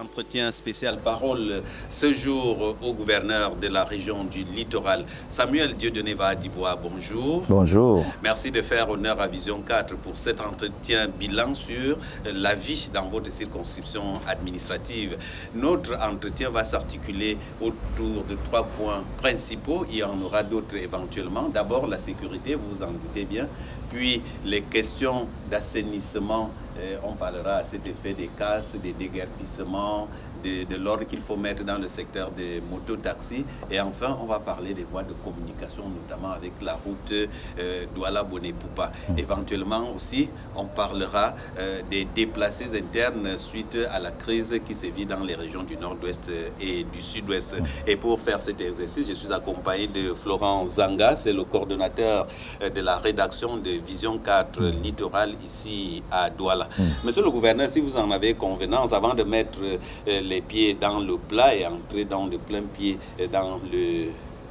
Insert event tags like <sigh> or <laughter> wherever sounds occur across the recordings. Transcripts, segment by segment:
entretien spécial parole ce jour au gouverneur de la région du littoral, Samuel Dieudonné Dibois. Bonjour. Bonjour. Merci de faire honneur à Vision 4 pour cet entretien bilan sur la vie dans votre circonscription administrative. Notre entretien va s'articuler autour de trois points principaux. Il y en aura d'autres éventuellement. D'abord, la sécurité, vous vous en doutez bien. Puis, les questions d'assainissement euh, on parlera à cet effet des casses, des déguerpissements, de, l'ordre qu'il faut mettre dans le secteur des motos-taxis. Et enfin, on va parler des voies de communication, notamment avec la route euh, Douala-Bonnet-Poupa. Mm. Éventuellement aussi, on parlera euh, des déplacés internes suite à la crise qui sévit dans les régions du nord-ouest et du sud-ouest. Mm. Et pour faire cet exercice, je suis accompagné de Florent Zanga, c'est le coordonnateur euh, de la rédaction de Vision 4 mm. Littoral ici à Douala. Monsieur le gouverneur, si vous en avez convenance, avant de mettre euh, les pieds dans le plat et entrer dans le plein pied dans le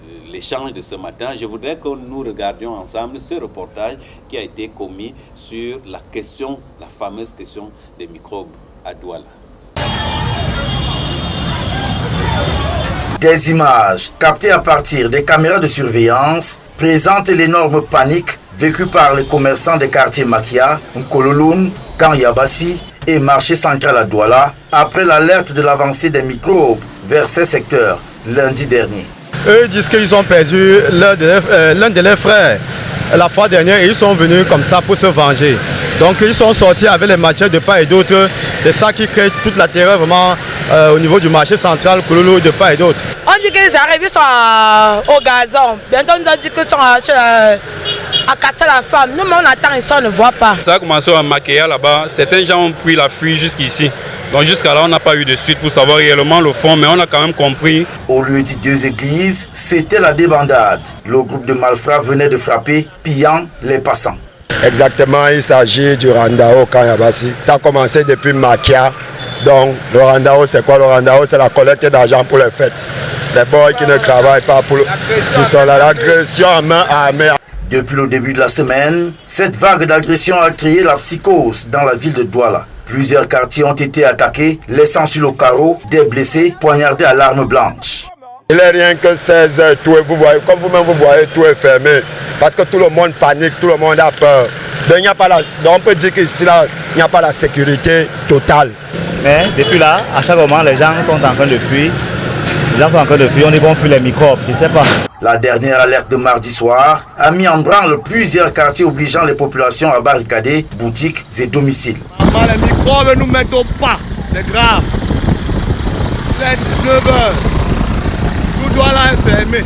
euh, l'échange de ce matin, je voudrais que nous regardions ensemble ce reportage qui a été commis sur la question, la fameuse question des microbes à Douala. Des images captées à partir des caméras de surveillance présentent l'énorme panique vécue par les commerçants des quartiers Makia, Nkololoun, Kanyabasi et marché central à Douala après l'alerte de l'avancée des microbes vers ces secteurs lundi dernier. Eux disent qu'ils ont perdu l'un de, leurs frères la fois dernière et ils sont venus comme ça pour se venger. Donc ils sont sortis avec les matières de part et d'autre. C'est ça qui crée toute la terreur vraiment euh, au niveau du marché central Kouloulou de part et d'autre. On dit qu'ils arrivent, ils sont au gazon. Bientôt on nous a dit qu'ils sont chez la, à casser la femme. Nous, on attend ici, on ne voit pas. Ça a commencé à maquiller là-bas. Certains gens ont pris la fuite jusqu'ici. Donc jusqu'à là, on n'a pas eu de suite pour savoir réellement le fond, mais on a quand même compris. Au lieu de deux églises, c'était la débandade. Le groupe de malfrats venait de frapper, pillant les passants. Exactement, il s'agit du Randao Kanyabasi. Ça a commencé depuis Makia. Donc le Randao, c'est quoi le Randao? C'est la collecte d'argent pour les fêtes. Les boys qui ne travaillent pas pour... Qui sont là, l'agression à main armée. Depuis le début de la semaine, cette vague d'agression a créé la psychose dans la ville de Douala. Plusieurs quartiers ont été attaqués, laissant sur le carreau des blessés poignardés à l'arme blanche. Il n'est rien que 16 heures, tout vous voyez, comme vous-même vous voyez, tout est fermé. Parce que tout le monde panique, tout le monde a peur. Donc, a pas la, on peut dire qu'ici, il n'y a pas la sécurité totale. Mais depuis là, à chaque moment, les gens sont en train de fuir. Les gens sont en train de fuir, on dit qu'on fuit les microbes, je ne sais pas. La dernière alerte de mardi soir a mis en branle plusieurs quartiers obligeant les populations à barricader boutiques et domiciles. Les microbes nous mettent au pas, c'est grave. C'est 19 heures. Tout doit fermé.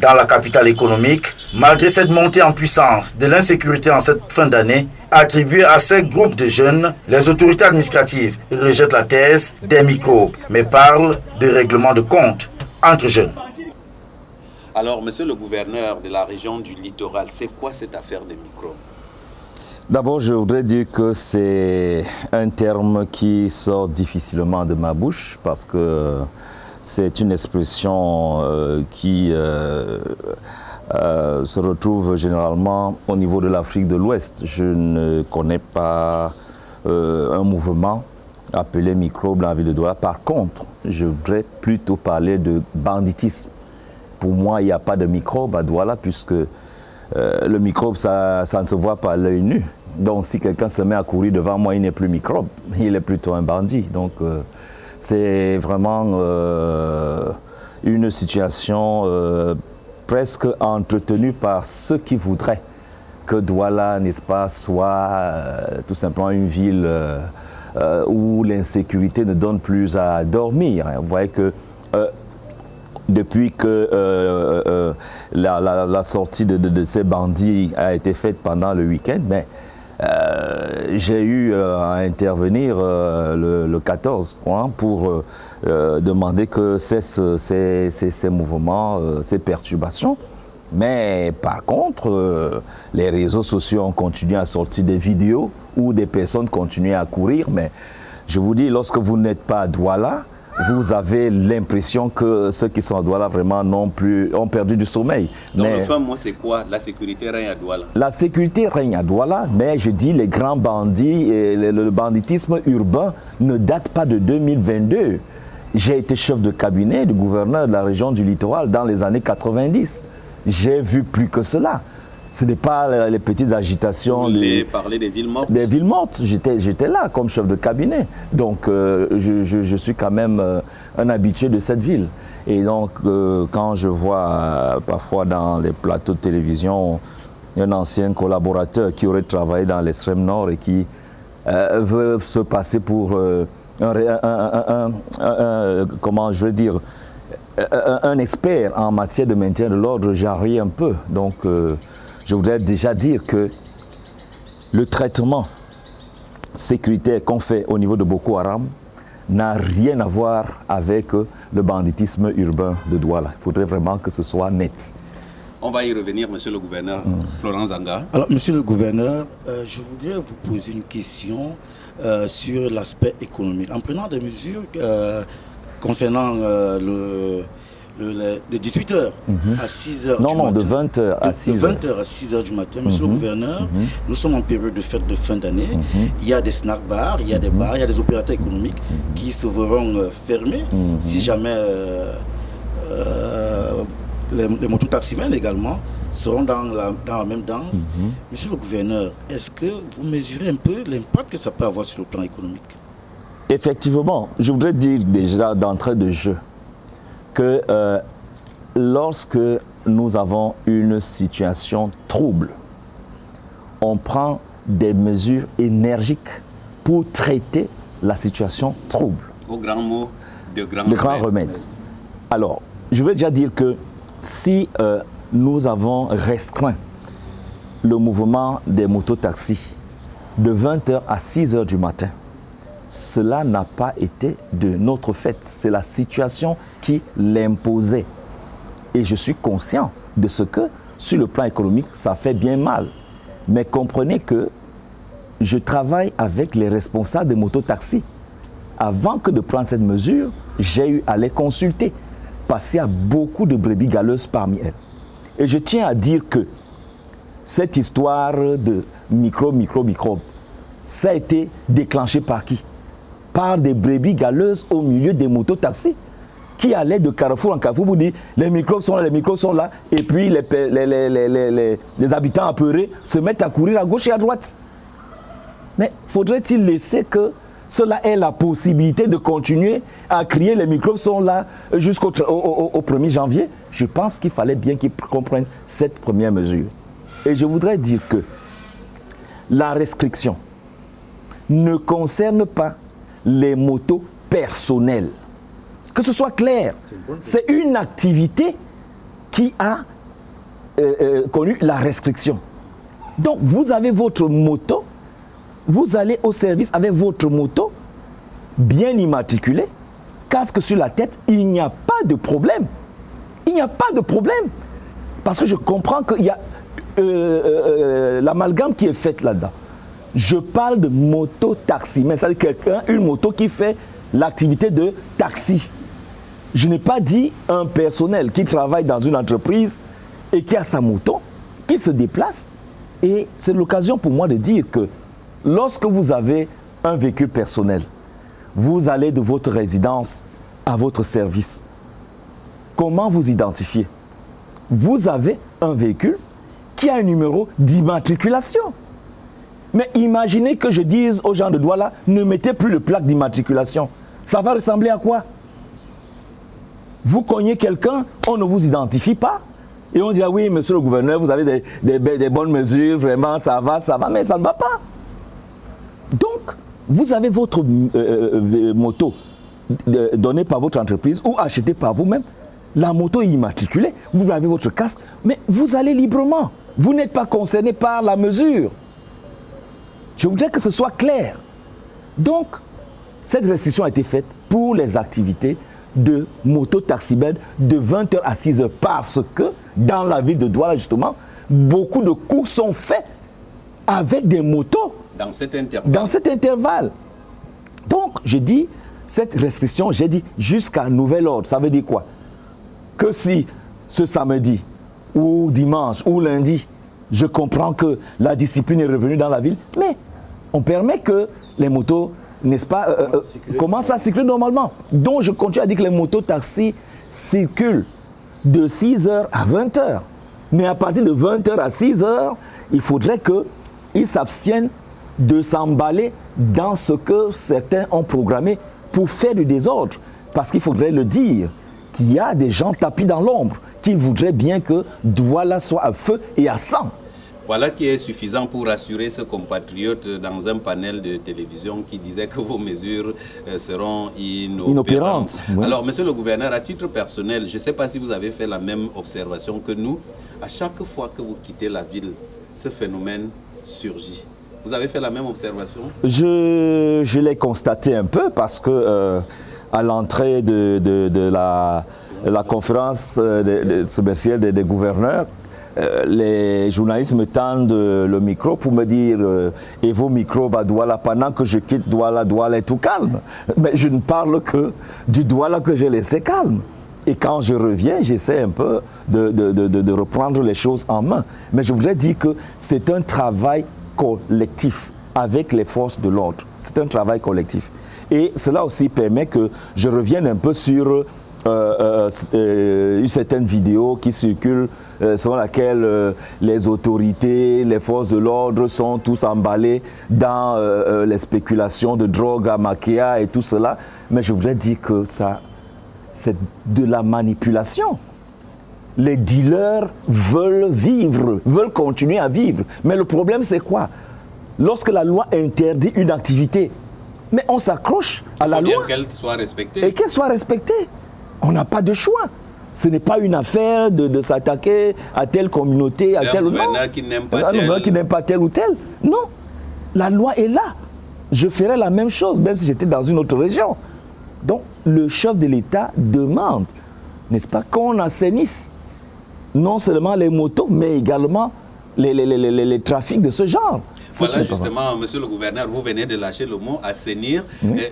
Dans la capitale économique, malgré cette montée en puissance de l'insécurité en cette fin d'année, attribuée à ces groupes de jeunes, les autorités administratives rejettent la thèse des microbes, mais parlent de règlement de compte entre jeunes. Alors, monsieur le gouverneur de la région du littoral, c'est quoi cette affaire des microbes? D'abord, je voudrais dire que c'est un terme qui sort difficilement de ma bouche parce que c'est une expression euh, qui euh, euh, se retrouve généralement au niveau de l'Afrique de l'Ouest. Je ne connais pas un mouvement appelé microbe dans la ville de Douala. Par contre, je voudrais plutôt parler de banditisme pour moi, il n'y a pas de microbe à Douala puisque euh, le microbe, ça, ne se voit pas à l'œil nu. Donc si quelqu'un se met à courir devant moi, il n'est plus microbe, <laughs> il est plutôt un bandit. Donc euh, c'est vraiment euh, une situation presque entretenue par ceux qui voudraient que Douala, n'est-ce pas, soit tout simplement une ville où l'insécurité ne donne plus à dormir. Vous voyez que depuis que euh, euh, euh, la, sortie de, ces bandits a été faite pendant le week-end, mais j'ai eu à intervenir le, 14 hein, pour demander que cessent ces, ces, mouvements, ces perturbations. Mais par contre, les réseaux sociaux ont continué à sortir des vidéos où des personnes continuaient à courir. Mais je vous dis, lorsque vous n'êtes pas à Douala, vous avez l'impression que ceux qui sont à Douala vraiment non plus, ont perdu du sommeil. Donc le fin mot, c'est quoi? La sécurité règne à Douala La sécurité règne à Douala, mais je dis les grands bandits et le, le banditisme urbain ne date pas de 2022. J'ai été chef de cabinet du gouverneur de la région du littoral dans les années 90. J'ai vu plus que cela. Ce n'est pas les petites agitations. Vous voulez les- parler des villes mortes? Des villes mortes. J'étais, là comme chef de cabinet. Donc, euh, je, je- je suis quand même euh, un habitué de cette ville. Et donc, euh, quand je vois parfois dans les plateaux de télévision un ancien collaborateur qui aurait travaillé dans l'extrême nord et qui veut se passer pour un, comment je veux dire, un, expert en matière de maintien de l'ordre, ris un peu. Donc, je voudrais déjà dire que le traitement sécuritaire qu'on fait au niveau de Boko Haram n'a rien à voir avec le banditisme urbain de Douala. Il faudrait vraiment que ce soit net. On va y revenir, monsieur le gouverneur. Mm. Florence Zanga. Alors, monsieur le gouverneur, euh, je voudrais vous poser une question euh, sur l'aspect économique. En prenant des mesures euh, concernant euh, le, de 18h à 6h Non, du non, matin. de 20h à 6h. 20h à 6h du matin. Monsieur le gouverneur, nous sommes en période de fête de fin d'année. Il y a des snack bars, il y a des bars, il y a des opérateurs économiques qui se verront euh, fermés si jamais euh, euh, les, les mototaximens également seront dans la, dans la même danse. Monsieur le gouverneur, est-ce que vous mesurez un peu l'impact que ça peut avoir sur le plan économique? Effectivement, je voudrais dire déjà d'entrée de jeu que euh, lorsque nous avons une situation trouble, on prend des mesures énergiques pour traiter la situation trouble. Au grand mot de grand Le grand remède. remède. Alors, je veux déjà dire que si euh, nous avons restreint le mouvement des mototaxis de 20h à 6h du matin, cela n'a pas été de notre fait. C'est la situation qui l'imposait. Et je suis conscient de ce que, sur le plan économique, ça fait bien mal. Mais comprenez que je travaille avec les responsables des mototaxis. Avant que de prendre cette mesure, j'ai eu à les consulter parce qu'il y a beaucoup de brebis galeuses parmi elles. Et je tiens à dire que cette histoire de micro, micro, microbe, ça a été déclenché par qui? Par des brebis galeuses au milieu des mototaxis qui allaient de carrefour en carrefour pour dire les microbes sont là, les microbes sont là, et puis les, les- les- les- habitants apeurés se mettent à courir à gauche et à droite. Mais faudrait-il laisser que cela ait la possibilité de continuer à crier les microbes sont là jusqu'au tr- au, au- au 1er janvier? Je pense qu'il fallait bien qu'ils comprennent cette première mesure. Et je voudrais dire que la restriction ne concerne pas les motos personnelles. Que ce soit clair, c'est une activité qui a euh, euh, connu la restriction. Donc vous avez votre moto, vous allez au service avec votre moto, bien immatriculée, casque sur la tête, il n'y a pas de problème. Il n'y a pas de problème. Parce que je comprends qu'il y a euh, l'amalgame qui est faite là-dedans. Je parle de moto-taxi, mais c'est quelqu'un, une moto qui fait l'activité de taxi. Je n'ai pas dit un personnel qui travaille dans une entreprise et qui a sa moto, qui se déplace. Et c'est l'occasion pour moi de dire que lorsque vous avez un véhicule personnel, vous allez de votre résidence à votre service. Comment vous identifiez Vous avez un véhicule qui a un numéro d'immatriculation. Mais imaginez que je dise aux gens de Douala, ne mettez plus de plaque d'immatriculation. Ça va ressembler à quoi? Vous cognez quelqu'un, on ne vous identifie pas. Et on dit, ah oui, monsieur le gouverneur, vous avez des, des bonnes mesures, vraiment, ça va, ça va, mais ça ne va pas. Donc, vous avez votre euh, euh, moto de- donnée par votre entreprise ou achetée par vous-même. La moto est immatriculée, vous avez votre casque, mais vous allez librement. Vous n'êtes pas concerné par la mesure. Je voudrais que ce soit clair. Donc, cette restriction a été faite pour les activités de moto-taxibed de 20h à 6h parce que dans la ville de Douala, justement, beaucoup de cours sont faits avec des motos Dans cet intervalle. dans cet intervalle. Donc, je dis, cette restriction, j'ai dit jusqu'à nouvel ordre. Ça veut dire quoi? Que si ce samedi ou dimanche ou lundi, je comprends que la discipline est revenue dans la ville, mais on permet que les motos, n'est-ce pas, euh, euh, commencent à circuler normalement. Donc je continue à dire que les motos taxis circulent de 6h à 20h. Mais à partir de 20h à 6h, il faudrait qu'ils s'abstiennent de s'emballer dans ce que certains ont programmé pour faire du désordre. Parce qu'il faudrait le dire, qu'il y a des gens tapis dans l'ombre qui voudraient bien que Douala soit à feu et à sang. Voilà qui est suffisant pour rassurer ce compatriote dans un panel de télévision qui disait que vos mesures euh, seront inopérantes. Alors, monsieur le gouverneur, à titre personnel, je ne sais pas si vous avez fait la même observation que nous. À chaque fois que vous quittez la ville, ce phénomène surgit. Vous avez fait la même observation? Je, je l'ai constaté un peu parce que euh, à l'entrée de, de, la, la, conférence euh, de, des gouverneurs, euh, les journalistes me tendent le micro pour me dire et vos micros à Douala pendant que je quitte Douala, Douala est tout calme. Mais je ne parle que du Douala que j'ai laissé calme. Et quand je reviens, j'essaie un peu de, reprendre les choses en main. Mais je voudrais dire que c'est un travail collectif avec les forces de l'ordre. C'est un travail collectif. Et cela aussi permet que je revienne un peu sur euh, euh, euh une certaine vidéo qui circule euh, selon laquelle les autorités, les forces de l'ordre sont tous emballés dans les spéculations de drogue à Maquia et tout cela. Mais je voudrais dire que ça, c'est de la manipulation les dealers veulent vivre, veulent continuer à vivre. Mais le problème, c'est quoi? Lorsque la loi interdit une activité, mais on s'accroche à la loi. qu'elle soit respectée. Et qu'elle soit respectée. On n'a pas de choix. Ce n'est pas une affaire de, s'attaquer à telle communauté, à tel ou tel. qui n'aime pas, tel. qui n'aime pas tel ou tel. Non. La loi est là. Je ferais la même chose, même si j'étais dans une autre région. Donc, le chef de l'État demande, n'est-ce pas, qu'on assainisse non seulement les motos, mais également les, les, trafics de ce genre. Voilà, justement, monsieur le gouverneur, vous venez de lâcher le mot assainir,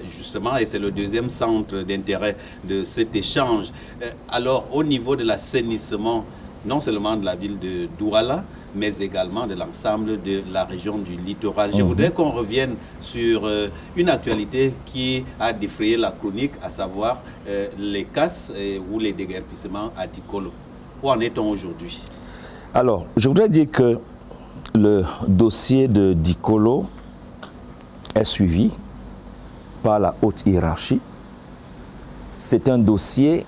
justement, et c'est le deuxième centre d'intérêt de cet échange. Euh, alors, au niveau de l'assainissement, non seulement de la ville de Douala, mais également de l'ensemble de la région du littoral. Je mhm. voudrais qu'on revienne sur euh, une actualité qui a défrayé la chronique, à savoir euh, les casses ou les déguerpissements à Ticolo. Où en est-on aujourd'hui? Alors, je voudrais dire que le dossier de Dicolo est suivi par la haute hiérarchie. C'est un dossier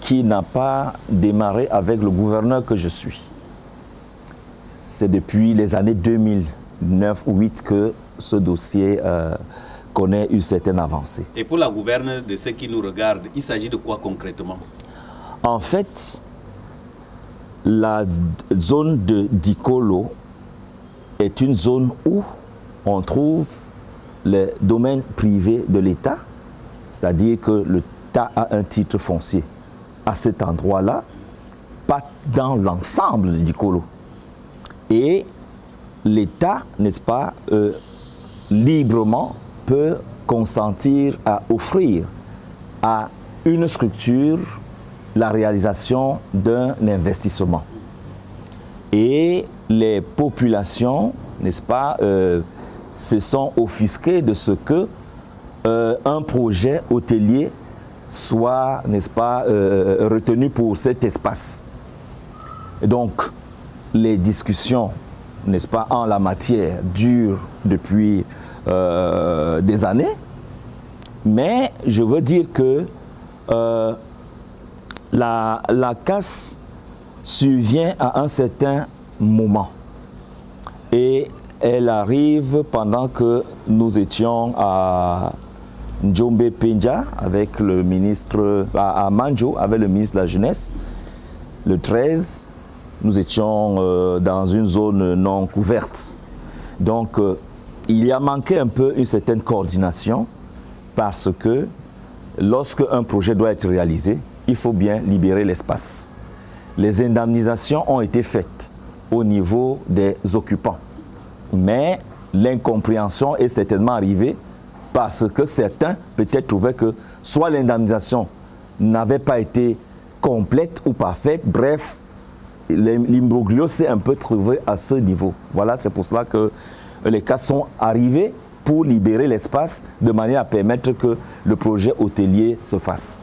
qui n'a pas démarré avec le gouverneur que je suis. C'est depuis les années 2009 ou 2008 que ce dossier euh, connaît une certaine avancée. Et pour la gouverne de ceux qui nous regardent, il s'agit de quoi concrètement? En fait, la zone de Dicolo est une zone où on trouve les domaines privés de l'État, c'est-à-dire que l'État a un titre foncier à cet endroit-là, pas dans l'ensemble de Dicolo. Et l'État, n'est-ce pas, euh, librement peut consentir à offrir à une structure la réalisation d'un investissement. Et les populations, n'est-ce pas, euh, se sont offusquées de ce que euh, un projet hôtelier soit, n'est-ce pas, euh, retenu pour cet espace. Donc, les discussions, n'est-ce pas, en la matière durent depuis des années, mais je veux dire que la, casse survient à un certain moment. Et elle arrive pendant que nous étions à Njombe Penja avec le ministre, à Manjo avec le ministre de la Jeunesse. Le 13, nous étions euh, dans une zone non couverte. Donc, euh, il y a manqué un peu une certaine coordination parce que lorsque un projet doit être réalisé, il faut bien libérer l'espace. Les indemnisations ont été faites au niveau des occupants. Mais l'incompréhension est certainement arrivée parce que certains peut-être trouvaient que soit l'indemnisation n'avait pas été complète ou parfaite, bref, l'imbroglio s'est un peu trouvé à ce niveau. Voilà, c'est pour cela que les cas sont arrivés pour libérer l'espace de manière à permettre que le projet hôtelier se fasse.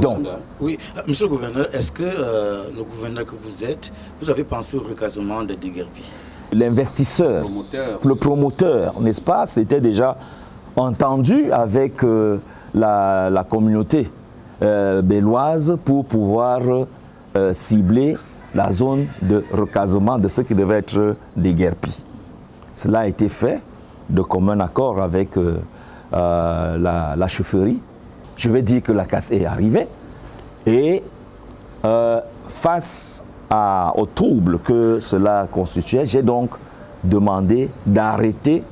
Donc, oui, euh, monsieur le gouverneur, est-ce que euh, le gouverneur que vous êtes, vous avez pensé au recasement de Déguerpi L'investisseur, le promoteur, n'est-ce pas, c'était déjà entendu avec euh, la, communauté béloise pour pouvoir cibler la zone de recasement de ce qui devait être déguerpi. Cela a été fait de commun accord avec la, la chefferie je vais dire que la casse est arrivée. Et euh, face au trouble que cela constituait, j'ai donc demandé d'arrêter,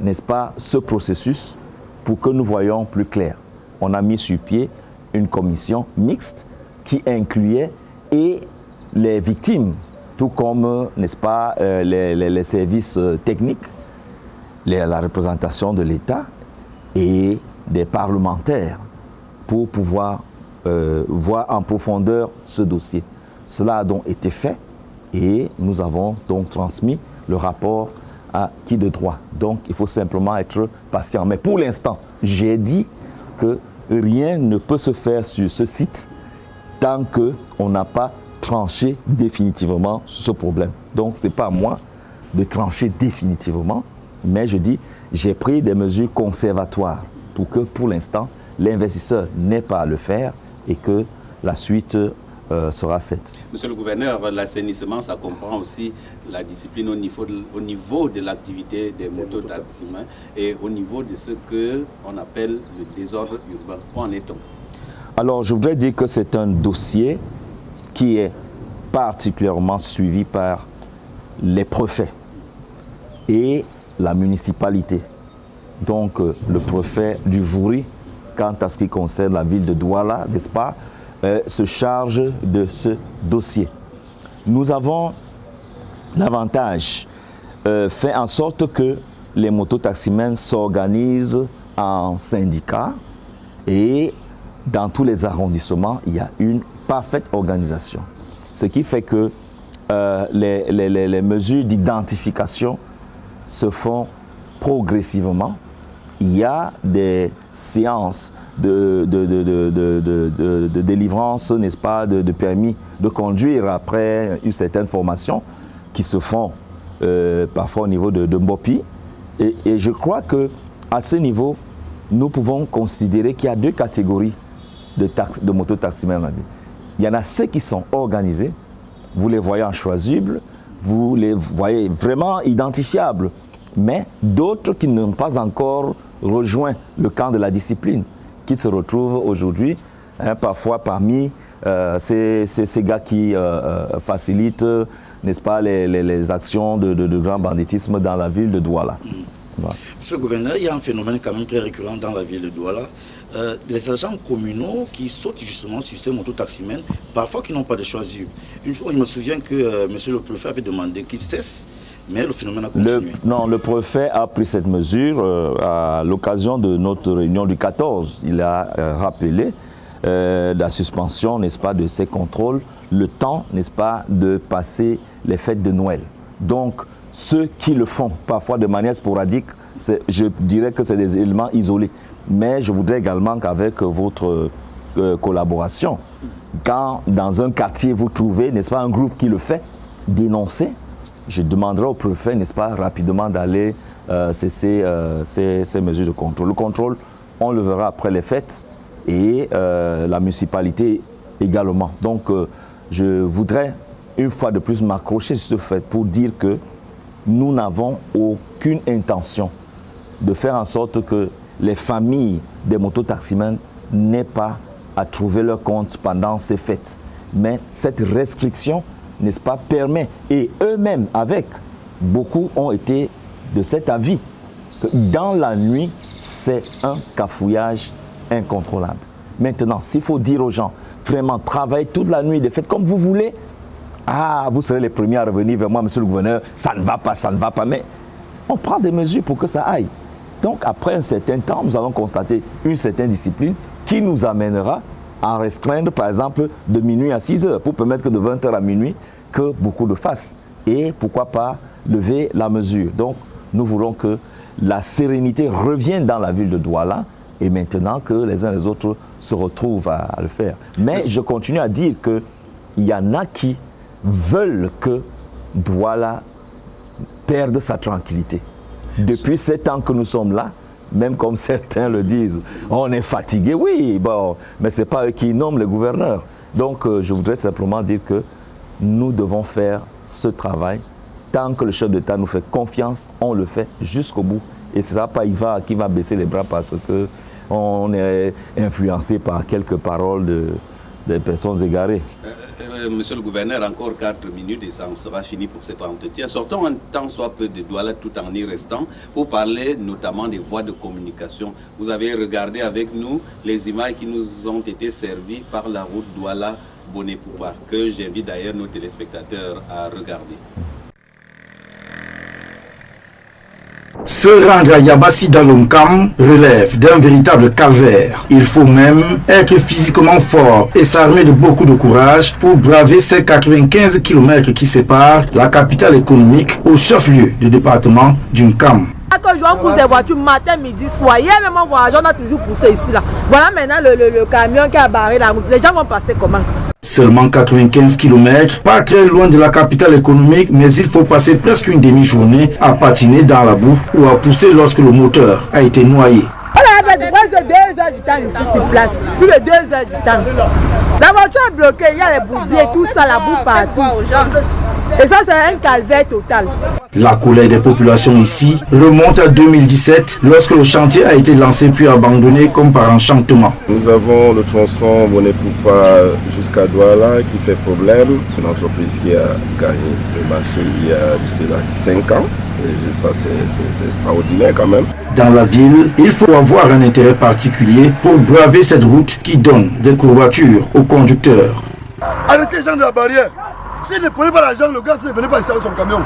n'est-ce pas, ce processus pour que nous voyions plus clair. On a mis sur pied une commission mixte qui incluait et les victimes, tout comme, n'est-ce pas, euh, les, services euh, techniques, la représentation de l'État et des parlementaires pour pouvoir euh, voir en profondeur ce dossier. Cela a donc été fait et nous avons donc transmis le rapport à qui de droit. Donc il faut simplement être patient. Mais pour l'instant, j'ai dit que rien ne peut se faire sur ce site tant qu'on n'a pas tranché définitivement ce problème. Donc ce n'est pas à moi de trancher définitivement, mais je dis j'ai pris des mesures conservatoires pour que pour l'instant, l'investisseur n'ait pas à le faire et que la suite euh, sera faite. Monsieur le gouverneur, l'assainissement, ça comprend aussi la discipline au niveau de, au niveau de l'activité des mototaximens et au niveau de ce qu'on appelle le désordre urbain. Où en est-on? Alors, je voudrais dire que c'est un dossier qui est particulièrement suivi par les préfets et la municipalité donc euh, le préfet du Vouri, quant à ce qui concerne la ville de Douala, n'est-ce pas, euh, se charge de ce dossier. Nous avons l'avantage euh, fait en sorte que les mototaximens s'organisent en syndicats et dans tous les arrondissements, il y a une parfaite organisation. Ce qui fait que les, les mesures d'identification se font progressivement il y a des séances de, de, délivrance, n'est-ce pas, de, permis de conduire après une certaine formation qui se font euh, parfois au niveau de, Mbopi. Et, je crois que à ce niveau, nous pouvons considérer qu'il y a deux catégories de, de mototaximens. Il y en a ceux qui sont organisés, vous les voyez en choisibles, vous les voyez vraiment identifiables, mais d'autres qui n'ont pas encore rejoint le camp de la discipline, qui se retrouve aujourd'hui hein, parfois parmi euh, ces, ces, gars qui euh, euh, facilitent, n'est-ce pas, les, actions de, de, grand banditisme dans la ville de Douala. Monsieur le gouverneur, il y a un phénomène quand même très récurrent dans la ville de Douala. les agents communaux qui sautent justement sur ces mototaximens, parfois qui n'ont pas de choisir. Une fois, je me souviens que monsieur le préfet avait demandé qu'ils cessent mais le phénomène a continué. non, le préfet a pris cette mesure euh, à l'occasion de notre réunion du 14. Il a euh, rappelé euh, la suspension, n'est-ce pas, de ces contrôles, le temps, n'est-ce pas, de passer les fêtes de Noël. Donc, ceux qui le font, parfois de manière sporadique, je dirais que c'est des éléments isolés. Mais je voudrais également qu'avec votre collaboration, quand dans un quartier vous trouvez, n'est-ce pas, un groupe qui le fait, dénoncer je demanderai au préfet, n'est-ce pas, rapidement d'aller euh, cesser euh, ces, mesures de contrôle. Le contrôle, on le verra après les fêtes et euh, la municipalité également. Donc, je voudrais une fois de plus m'accrocher sur ce fait pour dire que nous n'avons aucune intention de faire en sorte que les familles des mototaximens n'aient pas à trouver leur compte pendant ces fêtes. Mais cette restriction n'est-ce pas, permet, et eux-mêmes avec, beaucoup ont été de cet avis, que dans la nuit, c'est un cafouillage incontrôlable. Maintenant, s'il faut dire aux gens, vraiment, travaillez toute la nuit, faites comme vous voulez, ah, vous serez les premiers à revenir vers moi, monsieur le gouverneur, ça ne va pas, ça ne va pas, mais on prend des mesures pour que ça aille. Donc après un certain temps, nous allons constater une certaine discipline qui nous amènera à restreindre par exemple de minuit à 6 heures pour permettre que de 20 heures à minuit que beaucoup de fassent. Et pourquoi pas lever la mesure. Donc nous voulons que la sérénité revienne dans la ville de Douala et maintenant que les uns et les autres se retrouvent à, le faire. Mais je continue à dire qu'il y en a qui veulent que Douala perde sa tranquillité. Depuis sept ans que nous sommes là, même comme certains le disent, on est fatigué, oui, mais ce n'est pas eux qui nomment le gouverneur. Donc euh, je voudrais simplement dire que nous devons faire ce travail. Tant que le chef d'État nous fait confiance, on le fait jusqu'au bout. Et ce n'est pas Iva qui va baisser les bras parce qu'on est influencé par quelques paroles de, des personnes égarées. Monsieur le gouverneur, encore 4 minutes et ça en sera fini pour cet entretien. Sortons un temps soit peu de Douala tout en y restant pour parler notamment des voies de communication. Vous avez regardé avec nous les images qui nous ont été servies par la route Douala-Bonnet-Poupa, que j'invite d'ailleurs nos téléspectateurs à regarder. Se rendre à Yabassi dans l'Omkam relève d'un véritable calvaire. Il faut même être physiquement fort et s'armer de beaucoup de courage pour braver ces 95 km qui séparent la capitale économique au chef-lieu du département d'Unkam. Quand je pousse des voitures matin, midi, soir, hier même on a toujours poussé ici là. Voilà maintenant le, le camion qui a barré la route. Les gens vont passer comment? Seulement 95 km, pas très loin de la capitale économique, mais il faut passer presque une demi-journée à patiner dans la boue ou à pousser lorsque le moteur a été noyé. On a fait presque 2 heures du temps ici sur place, plus de 2 heures du temps. La voiture est bloquée, il y a les bourbiers, tout ça, la boue partout. Et ça, c'est un calvaire total. La colère des populations ici remonte à 2017 lorsque le chantier a été lancé puis abandonné comme par enchantement. Nous avons le tronçon Bonnet-Poupa jusqu'à Douala qui fait problème. Une entreprise qui a gagné le marché il y a 5 ans. Et ça, c'est extraordinaire quand même. Dans la ville, il faut avoir un intérêt particulier pour braver cette route qui donne des courbatures aux conducteurs. Arrêtez les gens de la barrière. S'il ne prenait pas l'argent, le gars ne venait pas installer son camion.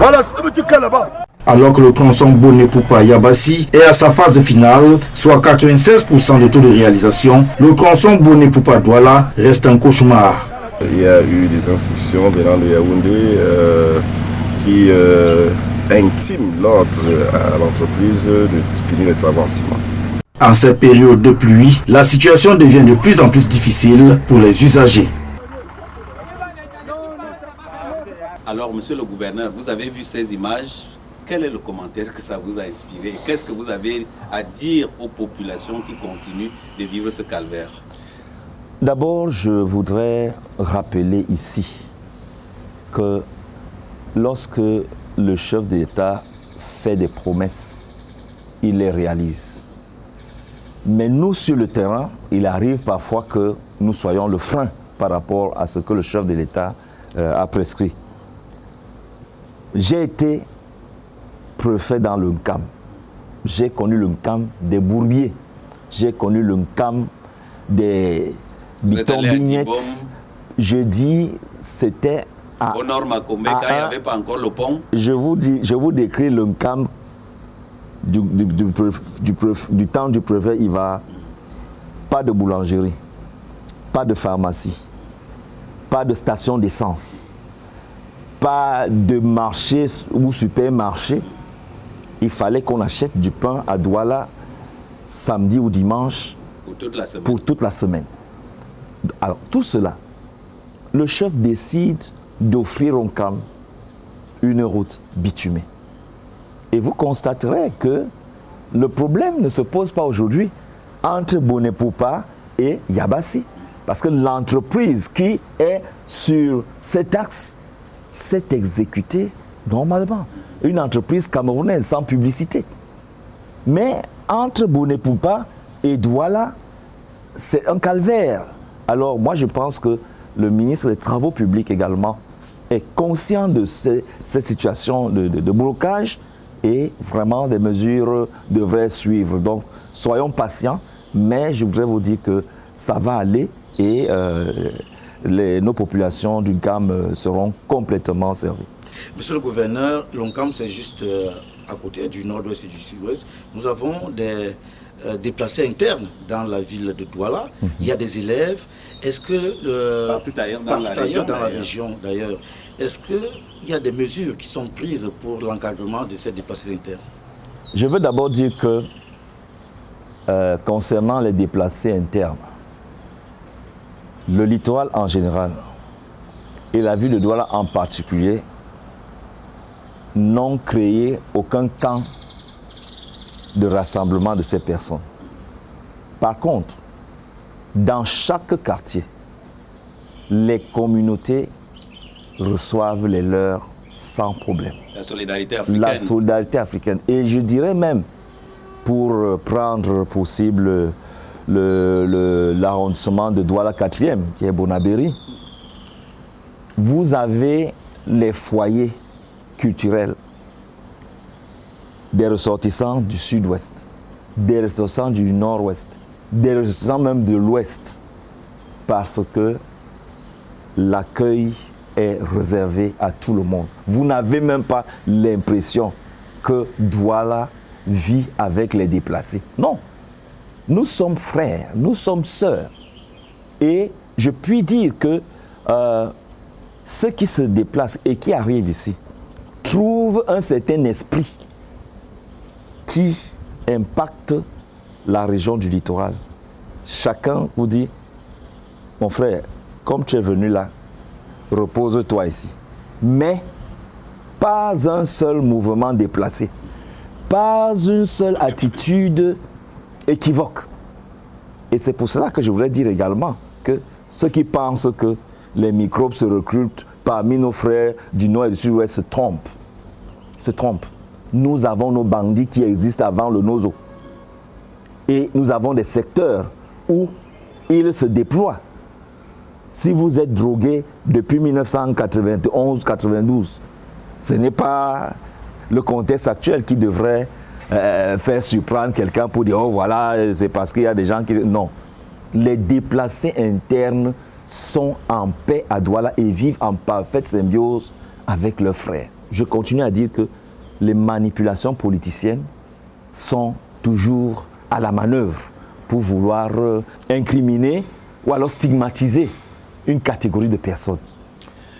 Voilà, tu là-bas. Alors que le tronçon Bonnet Poupa Yabassi est à sa phase finale, soit 96% de taux de réalisation, le tronçon Bonnet Poupa Douala reste un cauchemar. Il y a eu des instructions venant de Yaoundé euh, qui euh, intiment l'ordre à l'entreprise de finir les travaux en ciment. En cette période de pluie, la situation devient de plus en plus difficile pour les usagers. Alors, monsieur le gouverneur, vous avez vu ces images. Quel est le commentaire que ça vous a inspiré? Qu'est-ce que vous avez à dire aux populations qui continuent de vivre ce calvaire? D'abord, je voudrais rappeler ici que lorsque le chef d'État fait des promesses, il les réalise. Mais nous, sur le terrain, il arrive parfois que nous soyons le frein par rapport à ce que le chef de l'État euh, a prescrit. J'ai été préfet dans le Nkam. J'ai connu le Nkam des bourbiers. J'ai connu le Nkam des bitons-vignettes. Je dis, c'était à, Au nord Makomeka, il n'y avait pas encore le pont. Je vous, dis, je vous décris le Nkam du, du, du, du, temps du préfet va Pas de boulangerie, pas de pharmacie, pas de station d'essence pas de marché ou supermarché. Il fallait qu'on achète du pain à Douala samedi ou dimanche pour toute la semaine. Alors, tout cela, le chef décide d'offrir au CAM une route bitumée. Et vous constaterez que le problème ne se pose pas aujourd'hui entre Bonepoupa et Yabassi. Parce que l'entreprise qui est sur cet axe s'est exécuté normalement. Une entreprise camerounaise sans publicité. Mais entre Bonepoupa et Douala, c'est un calvaire. Alors moi je pense que le ministre des Travaux publics également est conscient de cette situation de, blocage et vraiment des mesures devraient suivre. Donc soyons patients, mais je voudrais vous dire que ça va aller et euh, nos populations du GAM euh, seront complètement servies. Monsieur le gouverneur, l'ONCAM, c'est juste euh, à côté du nord-ouest et du sud-ouest, nous avons des euh, déplacés internes dans la ville de Douala. Mhm. Il y a des élèves. Est-ce que Partout ailleurs dans la partout région, ailleurs dans la d'ailleurs. région d'ailleurs, est-ce qu'il y a des mesures qui sont prises pour l'encadrement de ces déplacés internes? Je veux d'abord dire que euh, concernant les déplacés internes, le littoral en général et la ville de Douala en particulier n'ont créé aucun camp de rassemblement de ces personnes. Par contre, dans chaque quartier, les communautés reçoivent les leurs sans problème La solidarité africaine. la solidarité africaine. Et je dirais même, pour euh, prendre possible le- le- l'arrondissement de Douala 4e, qui est Bonabéry, vous avez les foyers culturels des ressortissants du sud-ouest, des ressortissants du nord-ouest, des ressortissants même de l'ouest, parce que l'accueil est réservé à tout le monde. Vous n'avez même pas l'impression que Douala vit avec les déplacés. Non. Nous sommes frères, nous sommes sœurs. Et je puis dire que euh, ceux qui se déplacent et qui arrivent ici trouvent un certain esprit qui impacte la région du littoral. Chacun vous dit, mon frère, comme tu es venu là, repose-toi ici. Mais pas un seul mouvement déplacé, pas une seule attitude équivoque. Et c'est pour cela que je voudrais dire également que ceux qui pensent que les microbes se recrutent parmi nos frères du Nord et du Sud-Ouest se trompent. Se trompent. Nous avons nos bandits qui existent avant le Nozo. Et nous avons des secteurs où ils se déploient. Si vous êtes drogué depuis 1991-92, ce n'est pas le contexte actuel qui devrait euh, faire surprendre quelqu'un pour dire, oh voilà, c'est parce qu'il y a des gens qui... Non. Les déplacés internes sont en paix à Douala et vivent en parfaite symbiose avec leurs frères. Je continue à dire que les manipulations politiciennes sont toujours à la manœuvre pour vouloir euh, incriminer ou alors stigmatiser une catégorie de personnes.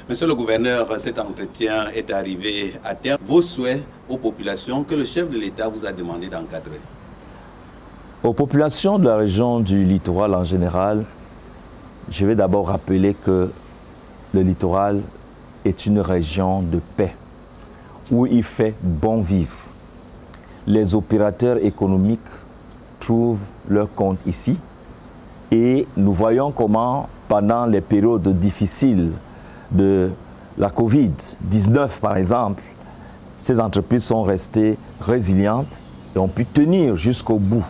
Monsieur le gouverneur, cet entretien est arrivé à terme. Vos souhaits aux populations que le chef de l'État vous a demandé d'encadrer. Aux populations de la région du littoral en général, je vais d'abord rappeler que le littoral est une région de paix où il fait bon vivre. Les opérateurs économiques trouvent leur compte ici et nous voyons comment pendant les périodes difficiles de la Covid-19 par exemple, ces entreprises sont restées résilientes et ont pu tenir jusqu'au bout.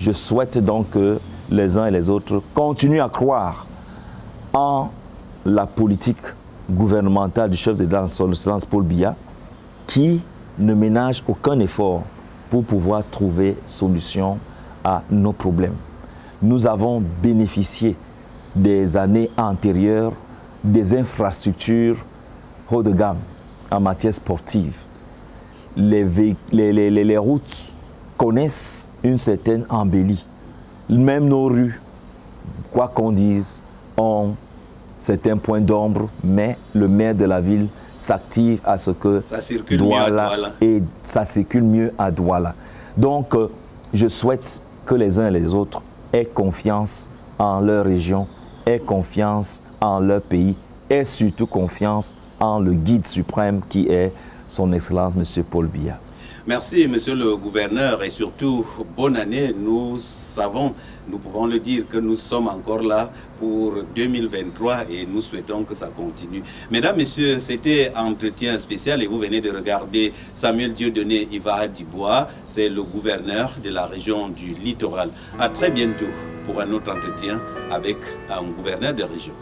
Je souhaite donc que les uns et les autres continuent à croire en la politique gouvernementale du chef de excellence Paul Biya, qui ne ménage aucun effort pour pouvoir trouver solution à nos problèmes. Nous avons bénéficié des années antérieures des infrastructures haut de gamme en matière sportive. Les, routes connaissent une certaine embellie. Même nos rues, quoi qu'on dise, ont certains points d'ombre, mais le maire de la ville s'active à ce que Ça circule mieux à Douala. et ça circule mieux à Douala. Donc, euh, je souhaite que les uns et les autres aient confiance en leur région, aient confiance en leur pays, aient surtout confiance en le guide suprême qui est son Excellence M. Paul Biya. Merci, monsieur le gouverneur, et surtout, bonne année. Nous savons, nous pouvons le dire, que nous sommes encore là pour 2023 et nous souhaitons que ça continue. Mesdames, messieurs, c'était entretien spécial et vous venez de regarder Samuel Dieudonné Iva Dibois, c'est le gouverneur de la région du littoral. À très bientôt pour un autre entretien avec un gouverneur de région.